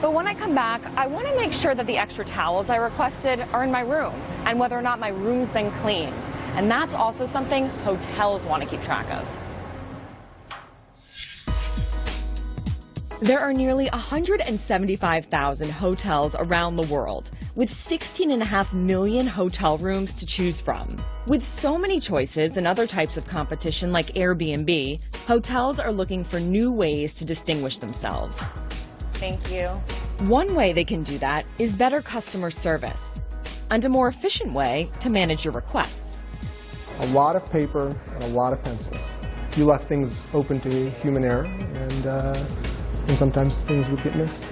But when I come back, I want to make sure that the extra towels I requested are in my room and whether or not my room's been cleaned. And that's also something hotels want to keep track of. There are nearly 175,000 hotels around the world, with 16.5 million hotel rooms to choose from. With so many choices and other types of competition like Airbnb, hotels are looking for new ways to distinguish themselves. Thank you. One way they can do that is better customer service, and a more efficient way to manage your requests. A lot of paper and a lot of pencils. You left things open to human error, and uh, and sometimes things would get missed.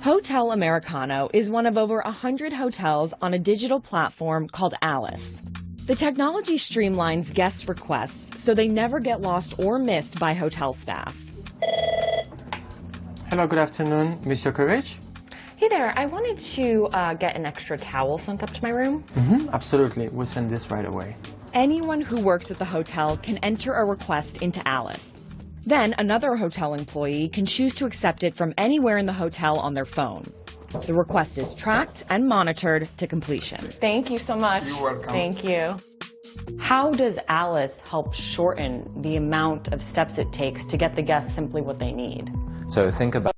Hotel Americano is one of over 100 hotels on a digital platform called Alice. The technology streamlines guests' requests so they never get lost or missed by hotel staff. Hello, good afternoon, Monsieur Courage. Hey there, I wanted to uh, get an extra towel sent up to my room. Mm-hmm, absolutely, we'll send this right away. Anyone who works at the hotel can enter a request into Alice. Then another hotel employee can choose to accept it from anywhere in the hotel on their phone. The request is tracked and monitored to completion. Thank you so much. You're welcome. Thank you. How does Alice help shorten the amount of steps it takes to get the guests simply what they need? So think about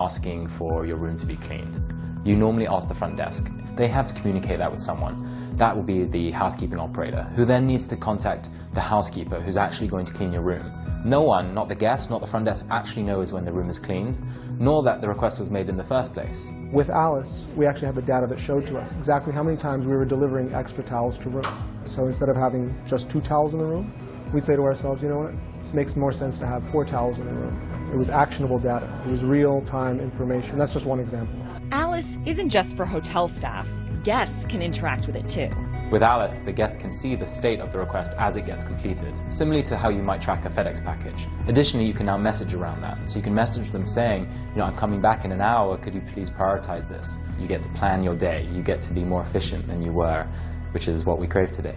asking for your room to be cleaned. You normally ask the front desk. They have to communicate that with someone. That will be the housekeeping operator, who then needs to contact the housekeeper who's actually going to clean your room. No one, not the guest, not the front desk, actually knows when the room is cleaned, nor that the request was made in the first place. With Alice, we actually had the data that showed to us exactly how many times we were delivering extra towels to rooms. So instead of having just two towels in the room, we'd say to ourselves, you know what, it makes more sense to have four towels in the room. It was actionable data. It was real-time information. That's just one example. Alice isn't just for hotel staff. Guests can interact with it too. With Alice, the guest can see the state of the request as it gets completed, similarly to how you might track a FedEx package. Additionally, you can now message around that. So you can message them saying, you know, I'm coming back in an hour, could you please prioritize this? You get to plan your day, you get to be more efficient than you were, which is what we crave today.